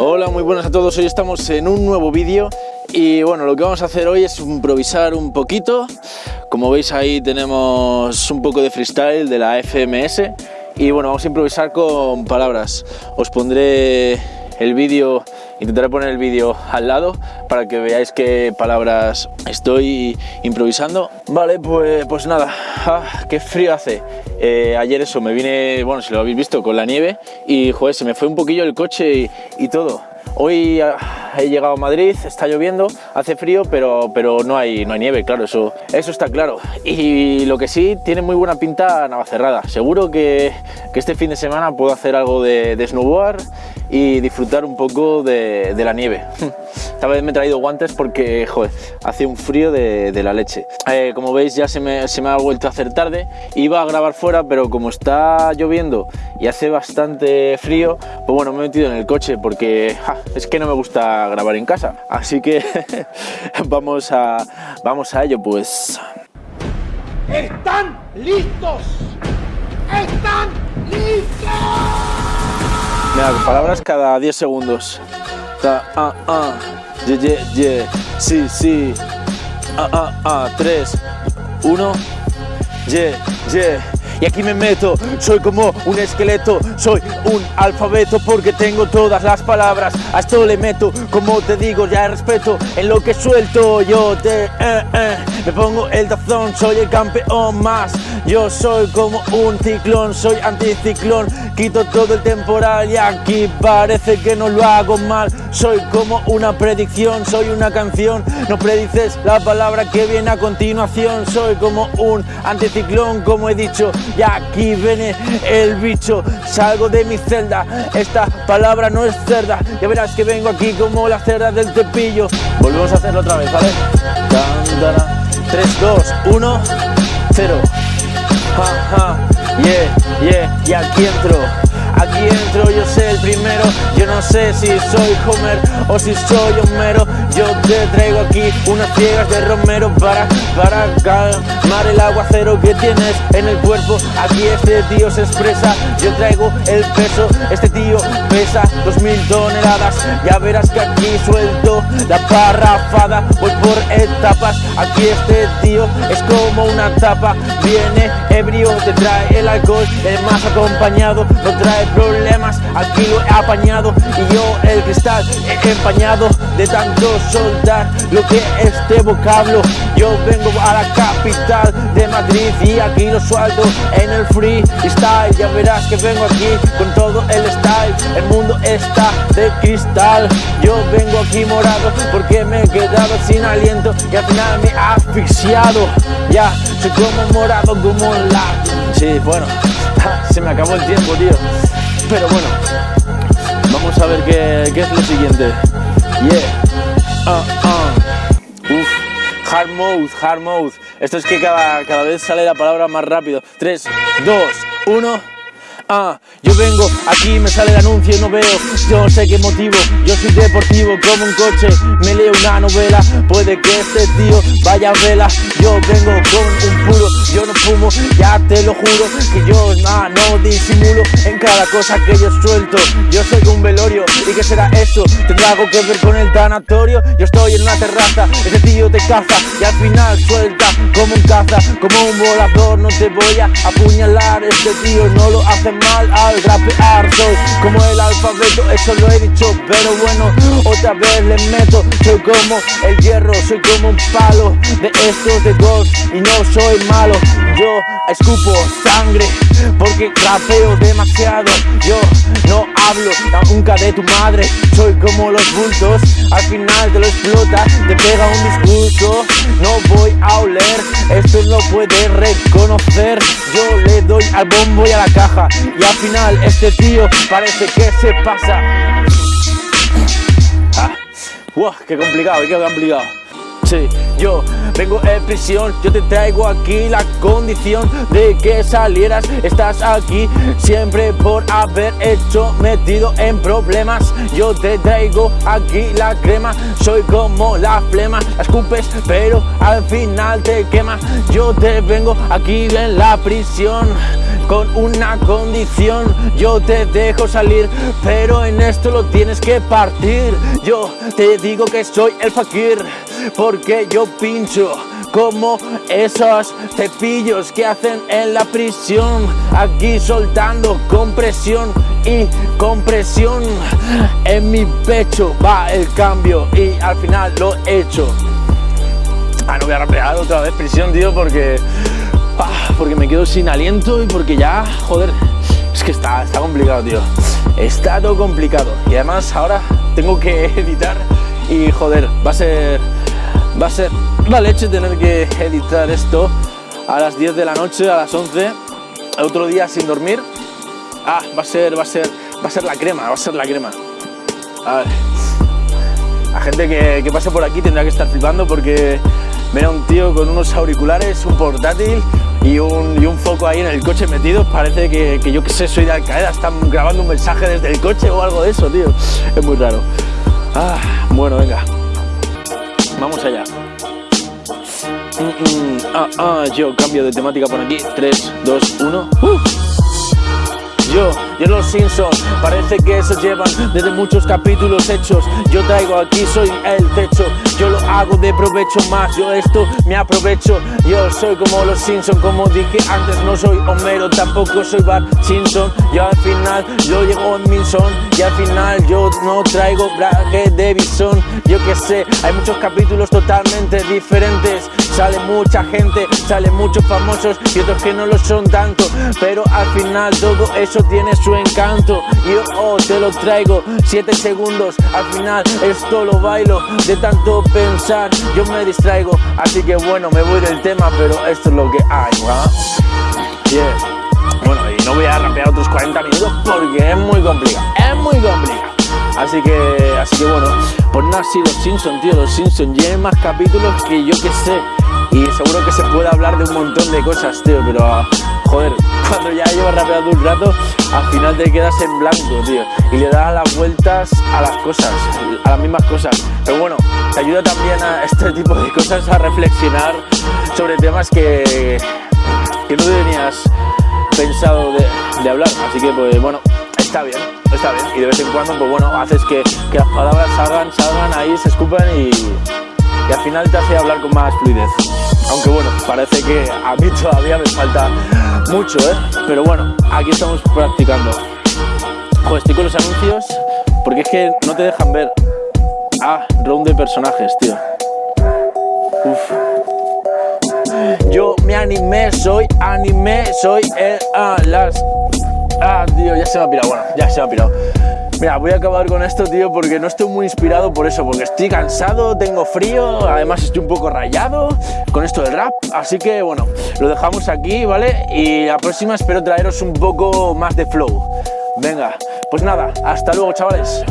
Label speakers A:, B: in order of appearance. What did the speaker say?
A: Hola, muy buenas a todos. Hoy estamos en un nuevo vídeo y bueno, lo que vamos a hacer hoy es improvisar un poquito. Como veis ahí tenemos un poco de freestyle de la FMS y bueno, vamos a improvisar con palabras. Os pondré el vídeo, intentaré poner el vídeo al lado para que veáis qué palabras estoy improvisando. Vale, pues, pues nada, ah, qué frío hace. Eh, ayer eso, me vine, bueno, si lo habéis visto, con la nieve y joder, se me fue un poquillo el coche y, todo. Hoy ah, he llegado a Madrid, está lloviendo, hace frío, pero, pero no, hay, no hay nieve, claro, eso, eso está claro. Y lo que sí, tiene muy buena pinta Navacerrada. Seguro que, que este fin de semana puedo hacer algo de, de snowboard y disfrutar un poco de, de la nieve. Esta vez me he traído guantes porque, joder, hace un frío de, de la leche. Eh, como veis ya se me, se me, ha vuelto a hacer tarde. Iba a grabar fuera, pero como está lloviendo y hace bastante frío, pues bueno, me he metido en el coche porque ja, es que no me gusta grabar en casa. Así que vamos, a, vamos a ello, pues.
B: ¿Están listos? ¿Están listos?
A: Mira, palabras cada 10 segundos. Ta, ah, ah, ye, ye, ye, sí, sí. Ah, ah, ah, 3, 1, ye, ye. Y aquí me meto, soy como un esqueleto, soy un alfabeto porque tengo todas las palabras. A esto le meto, como te digo, ya respeto en lo que suelto. Yo te, eh, eh, me pongo el tazón, soy el campeón más. Yo soy como un ciclón, soy anticiclón, quito todo el temporal y aquí parece que no lo hago mal. Soy como una predicción, soy una canción, no predices la palabra que viene a continuación. Soy como un anticiclón, como he dicho, y aquí viene el bicho. Salgo de mi celda, esta palabra no es cerda, ya verás que vengo aquí como la cerda del tepillo. Volvemos a hacerlo otra vez, ¿vale? 3, 2, 1, 0 ja, ja, yeah, yeah, y aquí entro, aquí entro, yo sé el primero, yo no sé si soy Homer o si soy Homero, yo te traigo aquí unas ciegas de Romero para, para calmar el aguacero que tienes en el cuerpo, aquí este tío se expresa, yo traigo el peso, este tío pesa dos mil toneladas, ya verás que aquí suelto la parrafada, voy por etapas, aquí este tío es como una tapa, viene ebrio, te trae el alcohol, el más acompañado, no trae problemas, aquí lo he apañado y yo el cristal he empañado de tanto soltar lo que este vocablo, yo vengo a la capital de Madrid y aquí lo suelto en el freestyle, ya verás que vengo aquí con todo el style, el mundo está de cristal, yo vengo aquí morado porque me he quedado sin aliento y al final me he asfixiado, ya soy como morado como la... Sí, bueno, se me acabó el tiempo, tío, pero bueno, vamos a ver qué, qué es lo siguiente, yeah, uh, uh. Uf. Hard mode, hard mode. Esto es que cada, cada vez sale la palabra más rápido. 3, 2, 1. Ah, yo vengo, aquí me sale el anuncio y no veo, yo sé qué motivo, yo soy deportivo como un coche, me leo una novela, puede que este tío vaya a vela, yo vengo con un puro, yo no fumo, ya te lo juro, que yo nah, no disimulo. En cada cosa que yo suelto, yo soy un velorio, ¿y qué será esto? ¿Tendrá algo que ver con el tanatorio? Yo estoy en una terraza, este tío te caza, y al final suelta como un caza, como un volador, no te voy a apuñalar, este tío no lo hace mal al rapear. Soy como el alfabeto, eso lo he dicho Pero bueno, otra vez le meto. Soy como el hierro, soy como un palo De estos de golf y no soy malo. Yo escupo sangre porque rapeo demasiado. Yo no hablo nunca de tu madre Soy como los bultos, al final te lo explota Te pega un discurso, no voy a oler Esto no puede reconocer. Yo le doy al bombo y a la caja y al final este tío parece que se pasa. Ah, wow, qué complicado, qué complicado Sí, yo vengo en prisión, yo te traigo aquí la condición de que salieras, estás aquí siempre por haber hecho metido en problemas. Yo te traigo aquí la crema, soy como la flema, la escupes pero al final te quema. Yo te vengo aquí en la prisión, con una condición. Yo te dejo salir, pero en esto lo tienes que partir. Yo te digo que soy el fakir, porque yo pincho como esos cepillos que hacen en la prisión, aquí soltando compresión y compresión en mi pecho va el cambio y al final lo he hecho. Ah, no voy a rapear otra vez prisión, tío, porque ah, porque me quedo sin aliento y porque ya, joder, es que está, está complicado, tío. Está todo complicado y además ahora tengo que editar y joder, va a ser va a ser la leche tener que editar esto a las 10 de la noche, a las 11, otro día sin dormir. Ah, va a ser, va a ser, va a ser la crema, va a ser la crema. A ver. La gente que, que pase por aquí tendrá que estar flipando porque Mira un tío con unos auriculares, un portátil y un, y un foco ahí en el coche metido. Parece que, que yo que sé, soy de Al Qaeda, están grabando un mensaje desde el coche o algo de eso, tío. Es muy raro. Ah, bueno, venga. Vamos allá. Mm, mm, ah, ah, yo cambio de temática por aquí. 3, 2, 1. Yo, yo los Simpsons, parece que se llevan desde muchos capítulos hechos. Yo traigo aquí, soy el techo. Yo lo hago de provecho más, yo esto me aprovecho. Yo soy como los Simpsons, como dije antes, no soy Homero, tampoco soy Bart Simpson. Yo al final, yo llego en mi son y al final yo no traigo braje de bisón. Yo que sé, hay muchos capítulos totalmente diferentes. Sale mucha gente, sale muchos famosos y otros que no lo son tanto. Pero al final todo eso tiene su encanto. Yo oh, te lo traigo, 7 segundos. Al final esto lo bailo de tanto pensar. Yo me distraigo, así que bueno, me voy del tema, pero esto es lo que hay, Bueno, y no voy a rapear otros 40 minutos porque es muy complicado, es muy complicado. Así que, así que bueno, pues nada, sí, los Simpsons, tío, los Simpsons lleven más capítulos que yo que sé. Y seguro que se puede hablar de un montón de cosas, tío, pero joder, cuando ya llevas rapeando un rato, al final te quedas en blanco, tío. Y le das las vueltas a las cosas, a las mismas cosas. Pero bueno, te ayuda también a este tipo de cosas a reflexionar sobre temas que, que no tenías pensado de, hablar. Así que, pues bueno, está bien, está bien. Y de vez en cuando, pues bueno, haces que, que las palabras salgan, salgan ahí, se escupan y, y al final te hace hablar con más fluidez. Aunque bueno, parece que a mí todavía me falta mucho, ¿eh? Pero bueno, aquí estamos practicando. Joder, estoy con los anuncios porque es que no te dejan ver. Ah, round de personajes, tío. Uf. Yo me animé, soy anime, soy el... Ah, las... Ah, tío, ya se me ha pirado. Bueno, ya se me ha pirado. Mira, voy a acabar con esto, tío, porque no estoy muy inspirado por eso, porque estoy cansado, tengo frío, además estoy un poco rayado con esto del rap, así que bueno, lo dejamos aquí, ¿vale? Y la próxima espero traeros un poco más de flow. Venga, pues nada, hasta luego, chavales.